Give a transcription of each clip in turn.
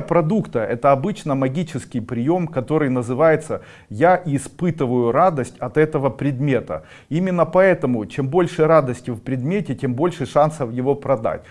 продукта. Это обычно магический прием который называется я испытываю радость от этого предмета именно поэтому чем больше радости в предмете тем больше шансов его продать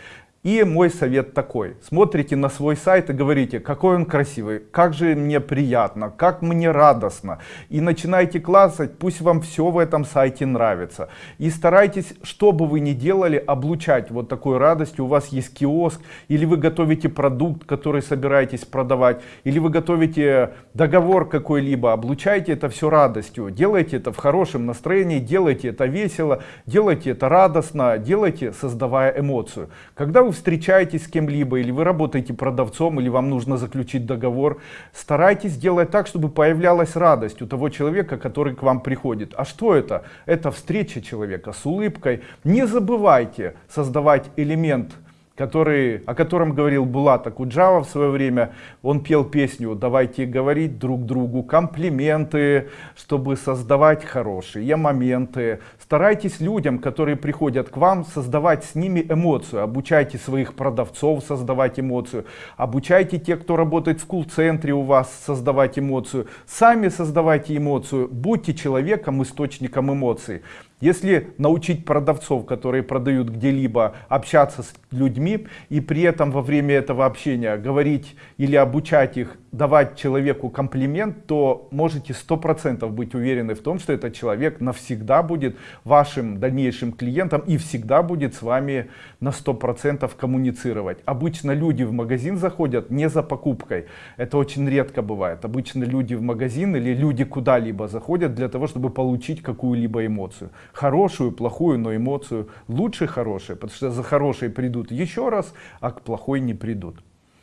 и мой совет такой. Смотрите на свой сайт и говорите, какой он красивый, как же мне приятно, как мне радостно. И начинайте классать, пусть вам все в этом сайте нравится. И старайтесь, что бы вы ни делали, облучать вот такой радостью. У вас есть киоск, или вы готовите продукт, который собираетесь продавать, или вы готовите договор какой-либо. Облучайте это все радостью. Делайте это в хорошем настроении, делайте это весело, делайте это радостно, делайте, создавая эмоцию. Когда вы встречаетесь с кем-либо, или вы работаете продавцом, или вам нужно заключить договор, старайтесь делать так, чтобы появлялась радость у того человека, который к вам приходит. А что это? Это встреча человека с улыбкой. Не забывайте создавать элемент который, о котором говорил Булат Акуджава в свое время. Он пел песню «Давайте говорить друг другу комплименты, чтобы создавать хорошие моменты». Старайтесь людям, которые приходят к вам, создавать с ними эмоцию. Обучайте своих продавцов создавать эмоцию. Обучайте тех, кто работает в кул-центре у вас, создавать эмоцию. Сами создавайте эмоцию. Будьте человеком, источником эмоций. Если научить продавцов, которые продают где-либо, общаться с людьми и при этом во время этого общения говорить или обучать их, давать человеку комплимент, то можете сто процентов быть уверены в том, что этот человек навсегда будет вашим дальнейшим клиентом и всегда будет с вами на сто процентов коммуницировать. Обычно люди в магазин заходят не за покупкой. Это очень редко бывает. Обычно люди в магазин или люди куда-либо заходят для того, чтобы получить какую-либо эмоцию хорошую, плохую, но эмоцию лучше хорошие, потому что за хорошей придут еще раз, а к плохой не придут.